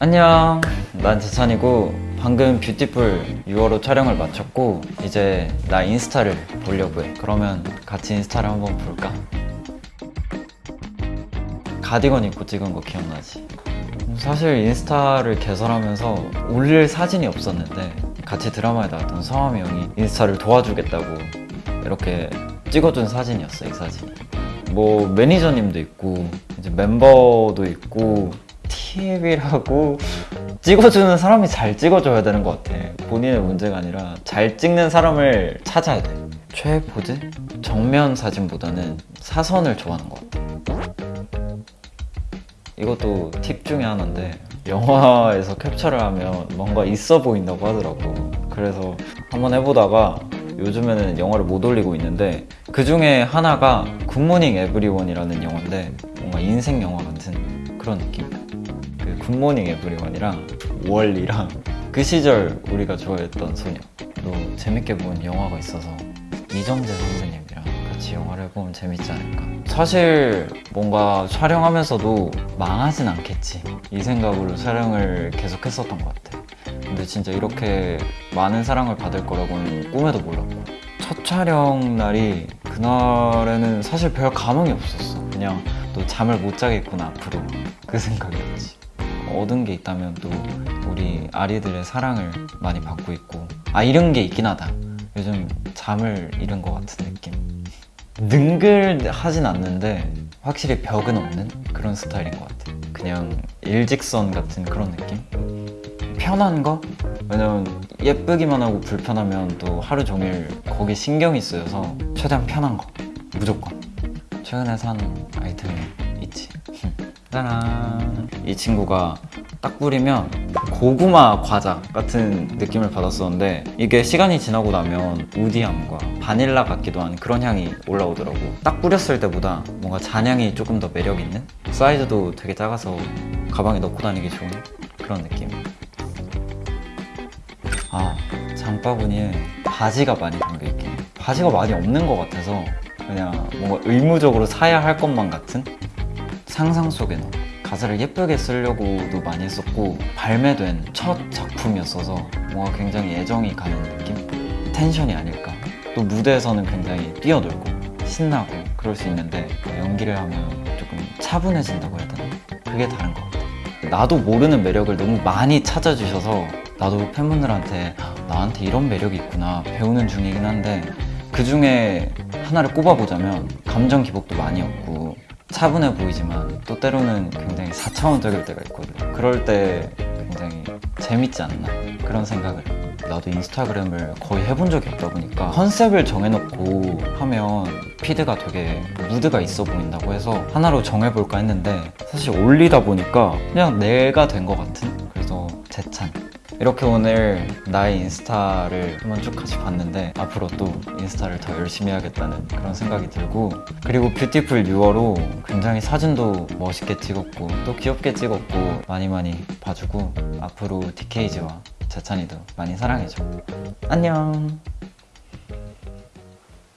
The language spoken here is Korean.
안녕 난 재찬이고 방금 뷰티쁠 6월호 촬영을 마쳤고 이제 나 인스타를 보려고 해 그러면 같이 인스타를 한번 볼까? 가디건 입고 찍은 거 기억나지? 사실 인스타를 개설하면서 올릴 사진이 없었는데 같이 드라마에 나왔던 서함이 형이 인스타를 도와주겠다고 이렇게 찍어준 사진이었어 이 사진이 뭐 매니저님도 있고 이제 멤버도 있고 TV라고 찍어주는 사람이 잘 찍어줘야 되는 것 같아. 본인의 문제가 아니라 잘 찍는 사람을 찾아야 돼. 최애 포즈? 정면 사진보다는 사선을 좋아하는 것 같아. 이것도 팁 중에 하나인데 영화에서 캡처를 하면 뭔가 있어 보인다고 하더라고. 그래서 한번 해보다가 요즘에는 영화를 못 올리고 있는데 그 중에 하나가 굿모닝 에브리원이라는 영화인데 뭔가 인생 영화 같은 그런 느낌. 그 굿모닝 에브리원이랑 월리랑 그 시절 우리가 좋아했던 소녀로 재밌게 본 영화가 있어서 이정재 선배님이랑 같이 영화를 해보면 재밌지 않을까. 사실 뭔가 촬영하면서도 망하진 않겠지. 이 생각으로 촬영을 계속 했었던 것 같아. 근데 진짜 이렇게 많은 사랑을 받을 거라고는 꿈에도 몰랐고. 첫 촬영 날이 그날에는 사실 별 감흥이 없었어. 그냥 또 잠을 못 자겠구나 앞으로. 그 생각이었지 얻은 게 있다면 또 우리 아리들의 사랑을 많이 받고 있고 아 이런 게 있긴 하다. 요즘 잠을 잃은 것 같은 느낌. 능글하진 않는데 확실히 벽은 없는 그런 스타일인 것 같아. 그냥 일직선 같은 그런 느낌? 편한 거? 왜냐면 예쁘기만 하고 불편하면 또 하루 종일 거기 신경이 쓰여서 최대한 편한 거. 무조건. 최근에 산 아이템이 있지 짜란. 이 친구가 딱 뿌리면 고구마 과자 같은 느낌을 받았었는데 이게 시간이 지나고 나면 우디함과 바닐라 같기도 한 그런 향이 올라오더라고. 딱 뿌렸을 때보다 뭔가 잔향이 조금 더 매력 있는 사이즈도 되게 작아서 가방에 넣고 다니기 좋은 그런 느낌. 아 장바구니에 바지가 많이 담겨있긴 해. 바지가 많이 없는 것 같아서 그냥 뭔가 의무적으로 사야 할 것만 같은 상상 속에 넣어 가사를 예쁘게 쓰려고도 많이 했었고 발매된 첫 작품이었어서 뭔가 굉장히 애정이 가는 느낌? 텐션이 아닐까 또 무대에서는 굉장히 뛰어놀고 신나고 그럴 수 있는데 연기를 하면 조금 차분해진다고 해야 되나? 그게 다른 것 같아 나도 모르는 매력을 너무 많이 찾아주셔서 나도 팬분들한테 나한테 이런 매력이 있구나 배우는 중이긴 한데 그 중에 하나를 꼽아보자면 감정 기복도 많이 없고 차분해 보이지만 또 때로는 굉장히 4차원적일 때가 있거든 그럴 때 굉장히 재밌지 않나? 그런 생각을 해. 나도 인스타그램을 거의 해본 적이 없다 보니까 컨셉을 정해놓고 하면 피드가 되게 무드가 있어 보인다고 해서 하나로 정해볼까 했는데 사실 올리다 보니까 그냥 내가 된 것 같은? 그래서 재찬 이렇게 오늘 나의 인스타를 한번 쭉 같이 봤는데 앞으로 또 인스타를 더 열심히 해야겠다는 그런 생각이 들고 그리고 뷰티풀 6월호 굉장히 사진도 멋있게 찍었고 또 귀엽게 찍었고 많이 많이 봐주고 앞으로 DKG와 재찬이도 많이 사랑해줘. 안녕